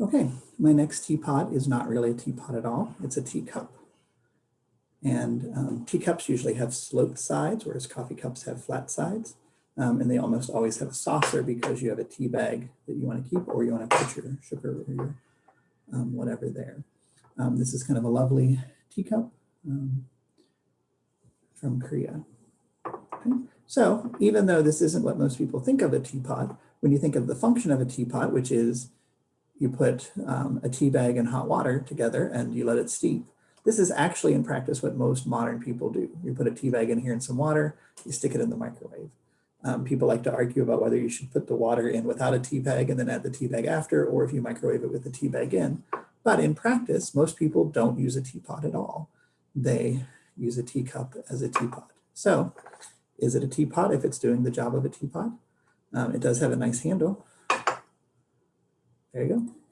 Okay, my next teapot is not really a teapot at all. It's a teacup. And um, teacups usually have sloped sides, whereas coffee cups have flat sides. Um, and they almost always have a saucer because you have a tea bag that you want to keep or you want to put your sugar or your um, whatever there. Um, this is kind of a lovely teacup um, from Korea. Okay. So even though this isn't what most people think of a teapot, when you think of the function of a teapot, which is you put um, a tea bag and hot water together and you let it steep. This is actually in practice what most modern people do. You put a tea bag in here and some water, you stick it in the microwave. Um, people like to argue about whether you should put the water in without a tea bag and then add the tea bag after, or if you microwave it with the tea bag in. But in practice, most people don't use a teapot at all. They use a teacup as a teapot. So is it a teapot if it's doing the job of a teapot? Um, it does have a nice handle. There you go.